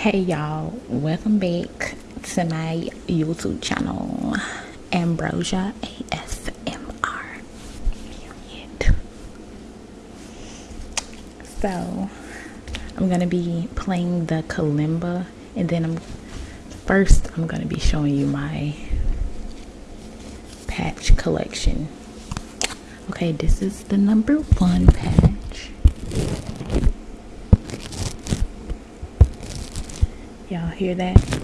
hey y'all. Welcome back to my youtube channel ambrosia asmr period. So i'm gonna be playing the kalimba and then i'm first i'm gonna be showing you my patch collection. Okay this is the number one patch. Y'all hear that?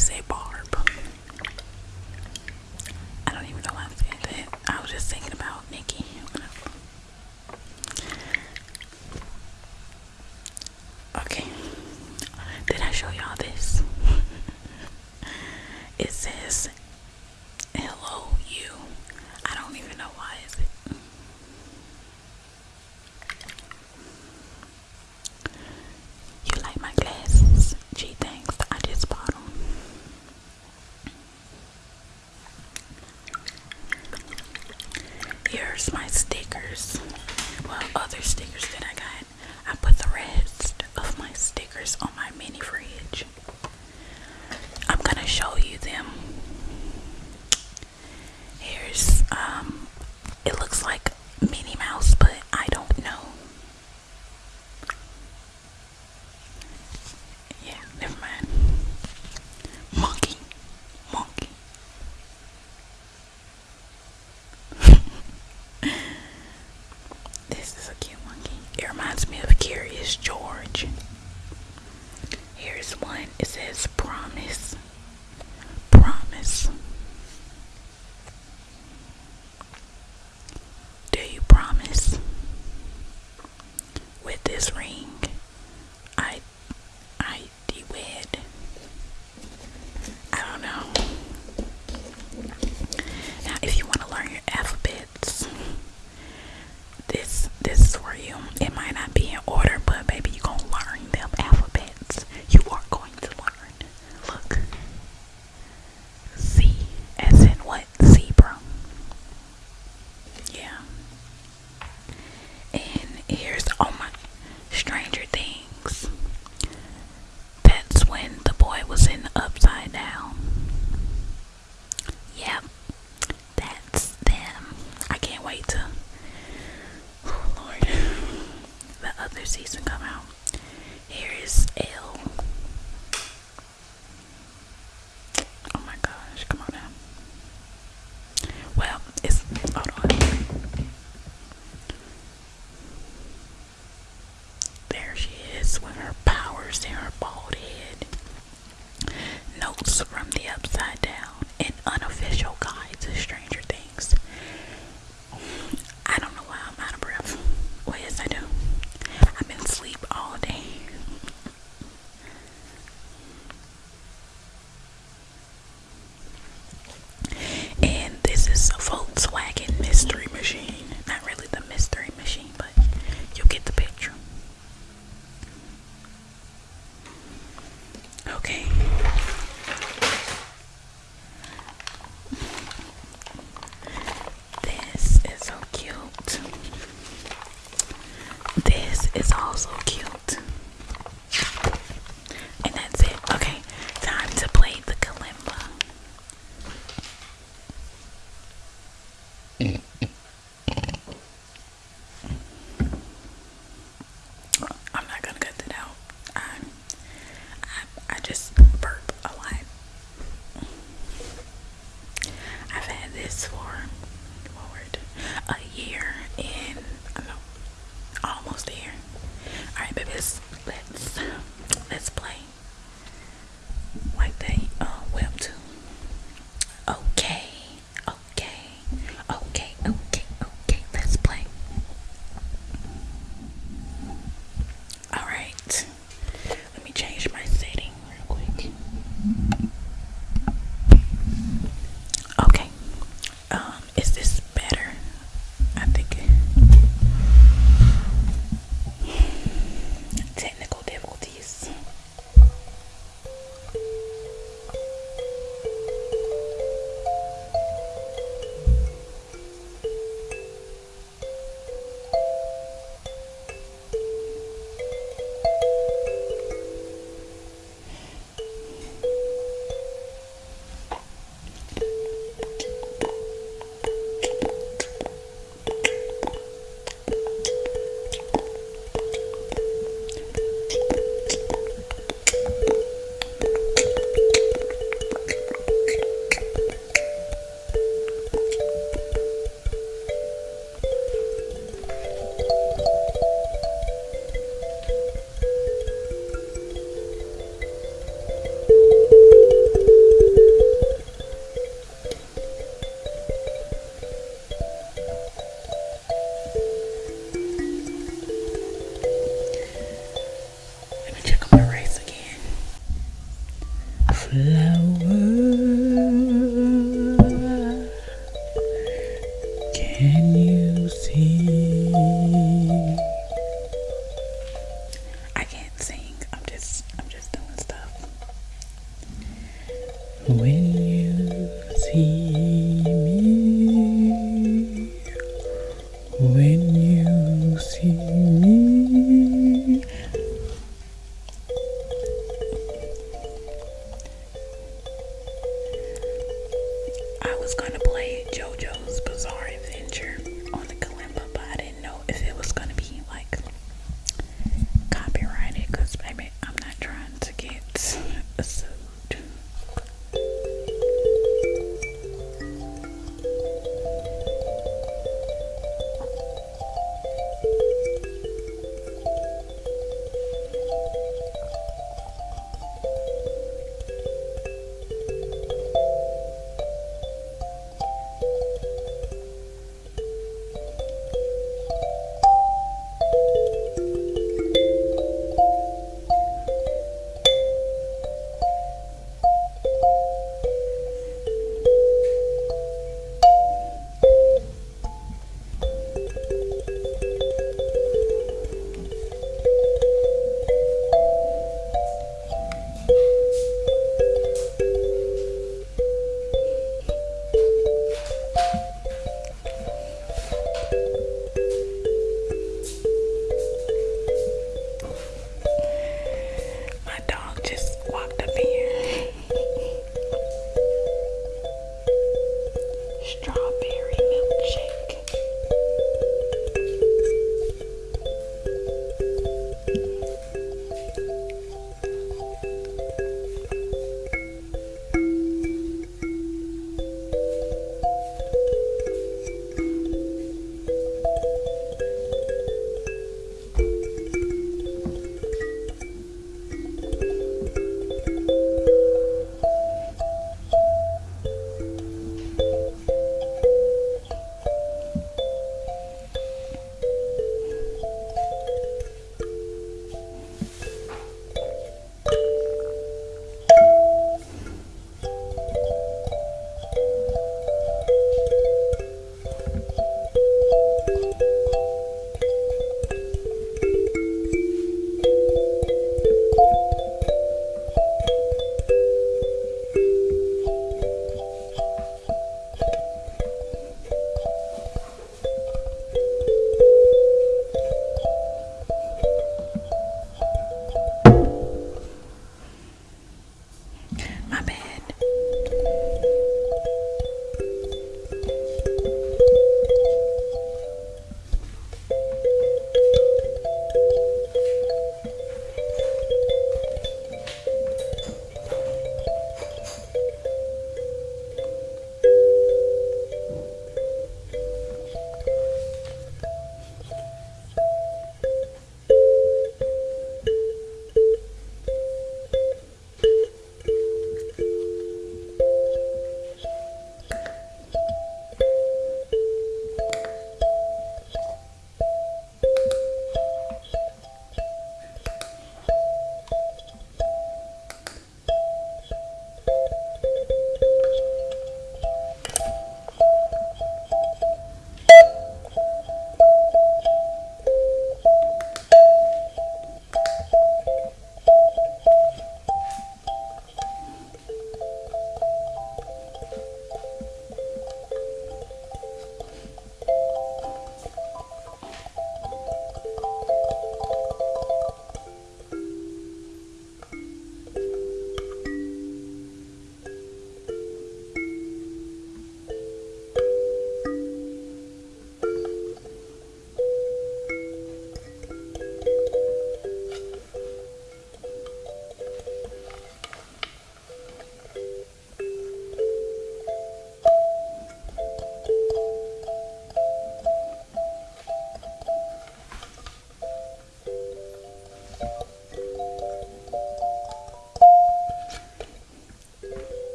Who this for Lord, a year in, I know almost there. Alright babies, let's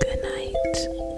Good night.